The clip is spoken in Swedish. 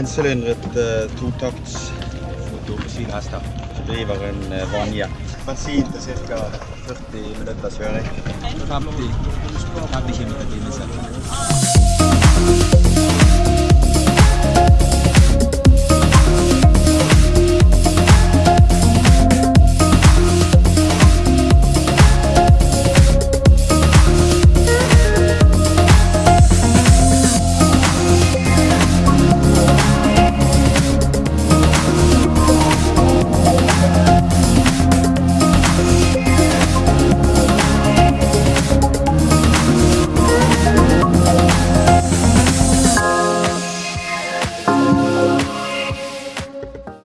Encylindret eh, totaktsmotor på 7 hester som driver en eh, vannjet. Bensin til ca. 40 minutters kjøring. 50, 50 km i timen.